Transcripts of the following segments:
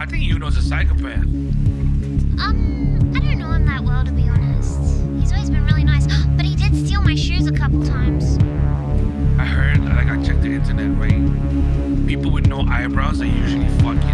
I think Yuno's a psychopath. Um, I don't know him that well, to be honest. He's always been really nice, but he did steal my shoes a couple times. I heard, like, I checked the internet, right? People with no eyebrows are usually fucking,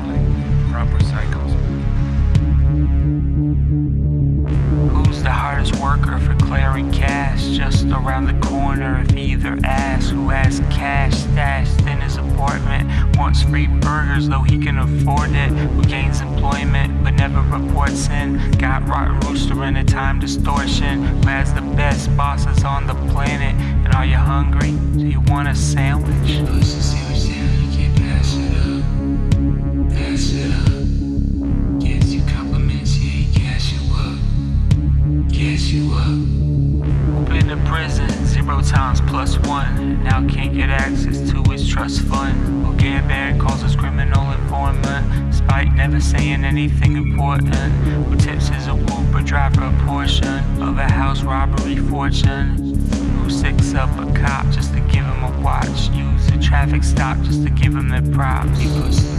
corner if either ass Who has cash stashed in his apartment. Wants free burgers though he can afford it. Who gains employment but never reports in. Got rotten rooster in a time distortion. Who has the best bosses on the planet. And are you hungry? Do you want a sandwich? Plus one. Now can't get access to his trust fund. Who get bad calls us criminal informant. Spike never saying anything important. Who tips his a Uber driver a portion of a house robbery fortune. Who six up a cop just to give him a watch. Use a traffic stop just to give him their props. He puts the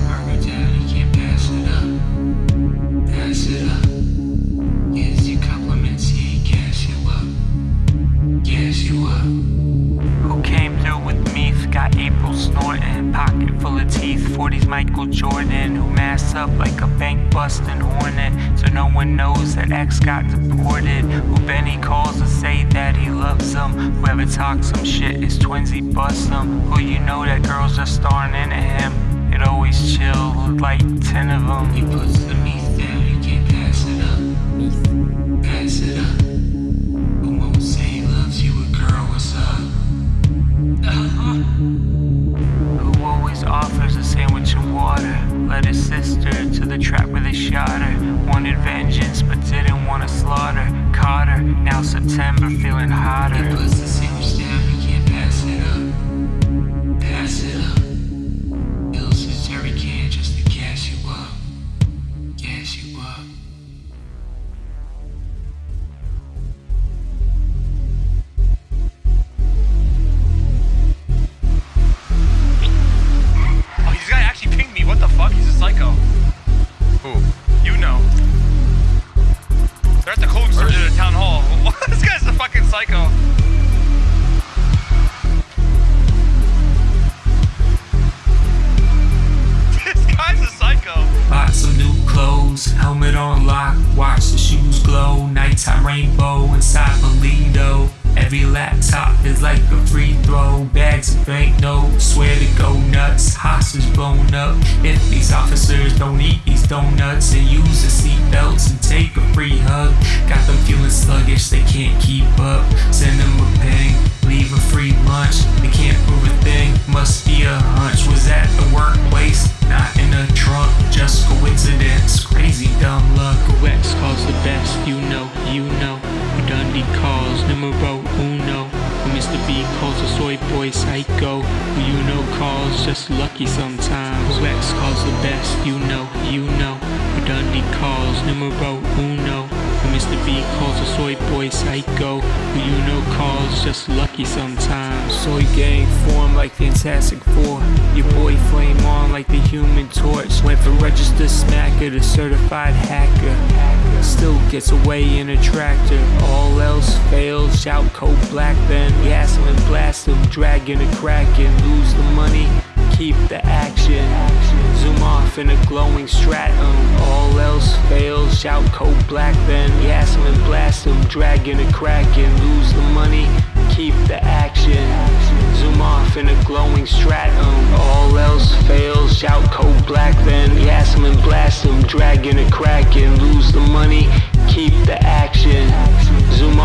40s Michael Jordan, who masked up like a bank busting hornet, so no one knows that X got deported, who Benny calls to say that he loves them, whoever talks some shit is twinsy bust them, who you know that girls are starring into him, it always chill, like 10 of them. He puts the meat his sister to the trap where they shot her. Wanted vengeance, but didn't want to slaughter. Caught her, now September feeling hotter. Helmet on lock, watch the shoes glow. Nighttime rainbow inside Polito. Every laptop is like a free throw. Bags of banknotes, swear to go nuts. Hostage blown up. If these officers don't eat these donuts and use the seatbelts and take a free hug, got them feeling sluggish, they can't keep up. Send them numero uno. Mr. B calls a soy boy psycho. Who you know calls just lucky sometimes. Who X calls the best, you know, you know. Dundee calls numero. Calls a soy boy psycho. Who you know calls just lucky sometimes. Soy gang form like Fantastic Four. Your boy flame on like the human torch. Went from registered smacker to certified hacker. Still gets away in a tractor. All else fails. Shout code black then. Gas him and blast him. Dragging a kraken. Lose the money. Keep the action. Zoom off in a glowing stratum. All else fails. Shout code black then. Gas him and blast him. Dragging a kraken. Lose the money. Keep the action. Zoom off in a glowing stratum. All else fails. Shout code black then. Gas him and blast him. Dragging a kraken. Lose the money. Keep the action. Zoom